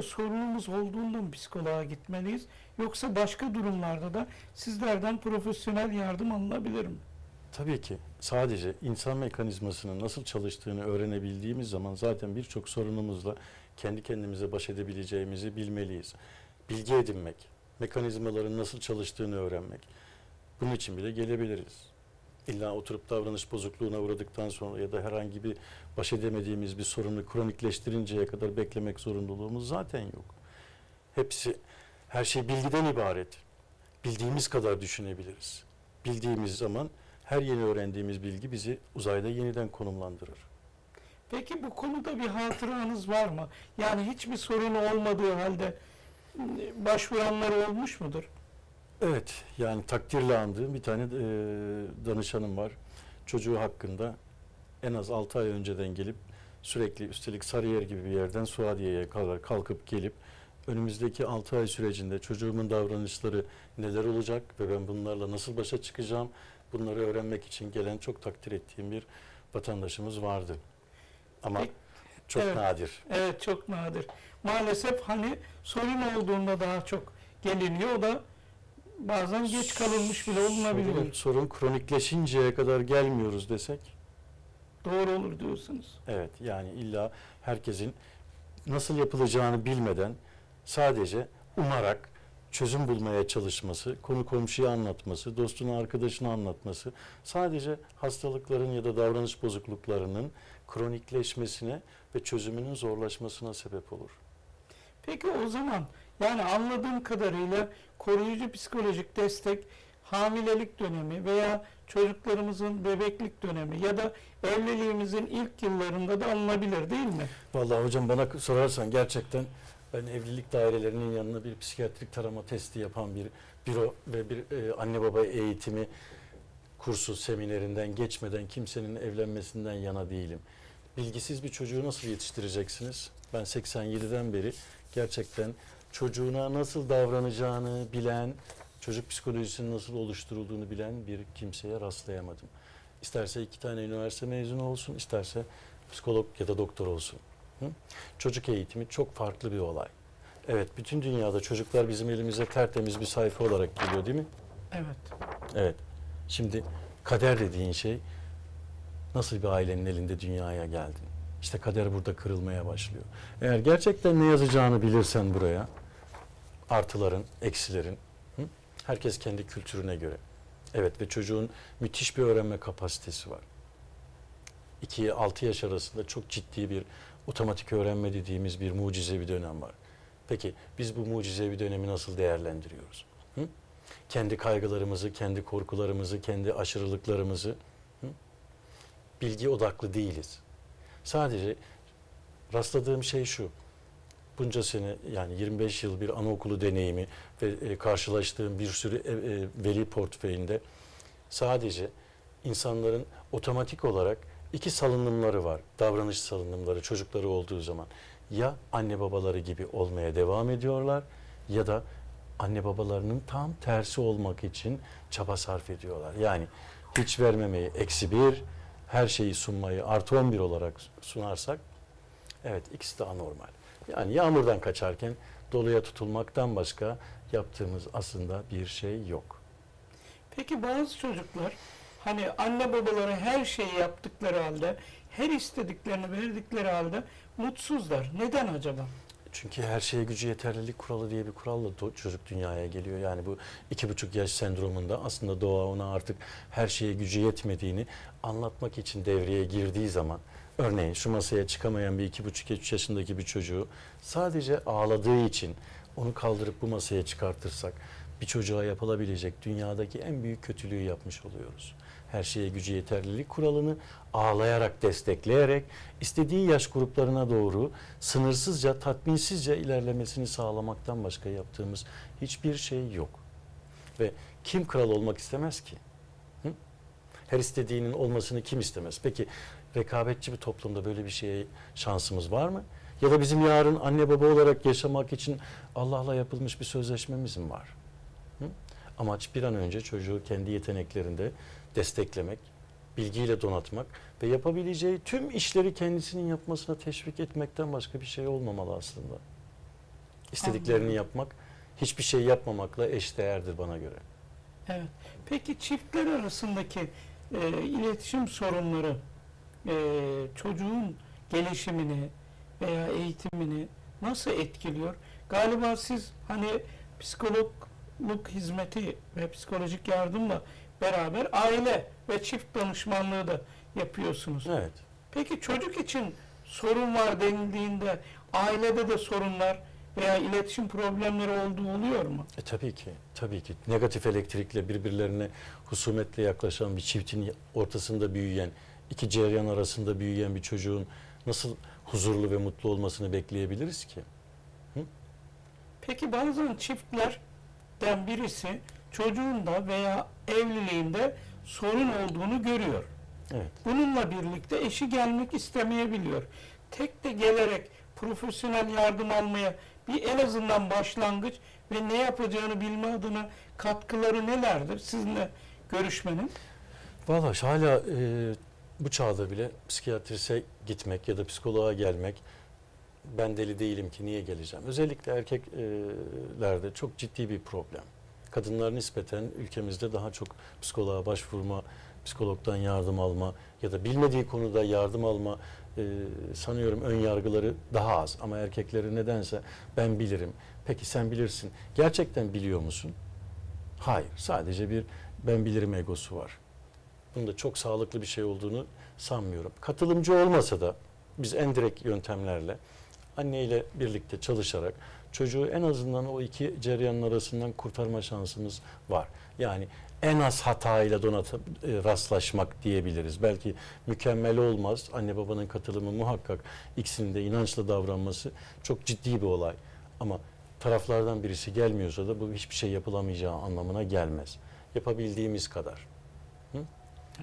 Sadece sorunumuz olduğunda psikoloğa gitmeliyiz yoksa başka durumlarda da sizlerden profesyonel yardım alınabilir mi? Tabii ki sadece insan mekanizmasının nasıl çalıştığını öğrenebildiğimiz zaman zaten birçok sorunumuzla kendi kendimize baş edebileceğimizi bilmeliyiz. Bilgi edinmek, mekanizmaların nasıl çalıştığını öğrenmek. Bunun için bile gelebiliriz. İlla oturup davranış bozukluğuna uğradıktan sonra ya da herhangi bir baş edemediğimiz bir sorunu kronikleştirinceye kadar beklemek zorunluluğumuz zaten yok. Hepsi, her şey bilgiden ibaret. Bildiğimiz kadar düşünebiliriz. Bildiğimiz zaman her yeni öğrendiğimiz bilgi bizi uzayda yeniden konumlandırır. Peki bu konuda bir hatıranız var mı? Yani hiçbir sorun olmadığı halde başvuranlar olmuş mudur? Evet, yani takdirle andığım bir tane e, danışanım var. Çocuğu hakkında en az 6 ay önceden gelip sürekli üstelik Sarıyer gibi bir yerden Suadiye'ye kadar kalkıp gelip önümüzdeki 6 ay sürecinde çocuğumun davranışları neler olacak ve ben bunlarla nasıl başa çıkacağım bunları öğrenmek için gelen çok takdir ettiğim bir vatandaşımız vardı. Ama Peki, çok evet. nadir. Evet çok nadir. Maalesef hani sorun olduğunda daha çok geliniyor. O da bazen geç kalınmış bile olunabiliyor. Sorun, sorun kronikleşinceye kadar gelmiyoruz desek Doğru olur diyorsunuz. Evet yani illa herkesin nasıl yapılacağını bilmeden sadece umarak çözüm bulmaya çalışması, konu komşuya anlatması, dostuna arkadaşına anlatması sadece hastalıkların ya da davranış bozukluklarının kronikleşmesine ve çözümünün zorlaşmasına sebep olur. Peki o zaman yani anladığım kadarıyla koruyucu psikolojik destek hamilelik dönemi veya çocuklarımızın bebeklik dönemi ya da evliliğimizin ilk yıllarında da alınabilir değil mi? Vallahi hocam bana sorarsan gerçekten ben evlilik dairelerinin yanına bir psikiyatrik tarama testi yapan bir büro ve bir e, anne baba eğitimi kursu seminerinden geçmeden kimsenin evlenmesinden yana değilim. Bilgisiz bir çocuğu nasıl yetiştireceksiniz? Ben 87'den beri gerçekten çocuğuna nasıl davranacağını bilen, çocuk psikolojisinin nasıl oluşturulduğunu bilen bir kimseye rastlayamadım. İsterse iki tane üniversite mezunu olsun, isterse psikolog ya da doktor olsun. Hı? Çocuk eğitimi çok farklı bir olay. Evet, bütün dünyada çocuklar bizim elimize tertemiz bir sayfa olarak geliyor değil mi? Evet. Evet. Şimdi kader dediğin şey nasıl bir ailenin elinde dünyaya geldin? İşte kader burada kırılmaya başlıyor. Eğer gerçekten ne yazacağını bilirsen buraya, artıların, eksilerin, hı? herkes kendi kültürüne göre. Evet ve çocuğun müthiş bir öğrenme kapasitesi var. 2 6 yaş arasında çok ciddi bir otomatik öğrenme dediğimiz bir mucizevi dönem var. Peki biz bu mucizevi dönemi nasıl değerlendiriyoruz? Hı? Kendi kaygılarımızı, kendi korkularımızı, kendi aşırılıklarımızı hı? bilgi odaklı değiliz. Sadece rastladığım şey şu. Bunca sene yani 25 yıl bir anaokulu deneyimi ve e, karşılaştığım bir sürü e, veli portföyünde sadece insanların otomatik olarak iki salınımları var. Davranış salınımları çocukları olduğu zaman. Ya anne babaları gibi olmaya devam ediyorlar ya da anne babalarının tam tersi olmak için çaba sarf ediyorlar. Yani hiç vermemeyi eksi bir, her şeyi sunmayı artı 11 olarak sunarsak evet ikisi de anormal. Yani yağmurdan kaçarken doluya tutulmaktan başka yaptığımız aslında bir şey yok. Peki bazı çocuklar hani anne babaları her şeyi yaptıkları halde, her istediklerini verdikleri halde mutsuzlar. Neden acaba? Çünkü her şeye gücü yeterlilik kuralı diye bir kuralla çocuk dünyaya geliyor. Yani bu iki buçuk yaş sendromunda aslında doğa ona artık her şeye gücü yetmediğini anlatmak için devreye girdiği zaman örneğin şu masaya çıkamayan bir iki buçuk üç yaşındaki bir çocuğu sadece ağladığı için onu kaldırıp bu masaya çıkartırsak bir çocuğa yapılabilecek dünyadaki en büyük kötülüğü yapmış oluyoruz. Her şeye gücü yeterlilik kuralını ağlayarak, destekleyerek istediği yaş gruplarına doğru sınırsızca, tatminsizce ilerlemesini sağlamaktan başka yaptığımız hiçbir şey yok. Ve kim kral olmak istemez ki? Hı? Her istediğinin olmasını kim istemez? Peki rekabetçi bir toplumda böyle bir şeye şansımız var mı? Ya da bizim yarın anne baba olarak yaşamak için Allah'la yapılmış bir sözleşmemiz mi var? Amaç bir an önce çocuğu kendi yeteneklerinde desteklemek, bilgiyle donatmak ve yapabileceği tüm işleri kendisinin yapmasına teşvik etmekten başka bir şey olmamalı aslında. İstediklerini Anladım. yapmak hiçbir şey yapmamakla eşdeğerdir bana göre. Evet. Peki çiftler arasındaki e, iletişim sorunları e, çocuğun gelişimini veya eğitimini nasıl etkiliyor? Galiba siz hani psikologluk hizmeti ve psikolojik yardımla beraber aile ve çift danışmanlığı da yapıyorsunuz. Evet. Peki çocuk için sorun var denildiğinde ailede de sorunlar veya iletişim problemleri olduğu oluyor mu? E tabii ki, tabii ki. Negatif elektrikle birbirlerine husumetle yaklaşan bir çiftin ortasında büyüyen, iki cereyan arasında büyüyen bir çocuğun nasıl huzurlu ve mutlu olmasını bekleyebiliriz ki? Peki bazen çiftlerden birisi çocuğunda veya evliliğinde sorun olduğunu görüyor. Evet. Bununla birlikte eşi gelmek istemeyebiliyor. Tek de gelerek profesyonel yardım almaya bir en azından başlangıç ve ne yapacağını bilme adına katkıları nelerdir sizinle görüşmenin? Valla hala e, bu çağda bile psikiyatrise gitmek ya da psikoloğa gelmek ben deli değilim ki niye geleceğim? Özellikle erkeklerde çok ciddi bir problem. Kadınlar nispeten ülkemizde daha çok psikoloğa başvurma, psikologdan yardım alma ya da bilmediği konuda yardım alma e, sanıyorum ön yargıları daha az. Ama erkekleri nedense ben bilirim. Peki sen bilirsin. Gerçekten biliyor musun? Hayır. Sadece bir ben bilirim egosu var. Bunun da çok sağlıklı bir şey olduğunu sanmıyorum. Katılımcı olmasa da biz en direkt yöntemlerle anneyle birlikte çalışarak çocuğu en azından o iki cereyanın arasından kurtarma şansımız var. Yani en az hatayla donata e, rastlaşmak diyebiliriz. Belki mükemmel olmaz. Anne babanın katılımı muhakkak ikisinin de inançla davranması çok ciddi bir olay. Ama taraflardan birisi gelmiyorsa da bu hiçbir şey yapılamayacağı anlamına gelmez. Yapabildiğimiz kadar. Hı?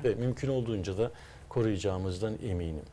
Ve mümkün olduğunca da koruyacağımızdan eminim.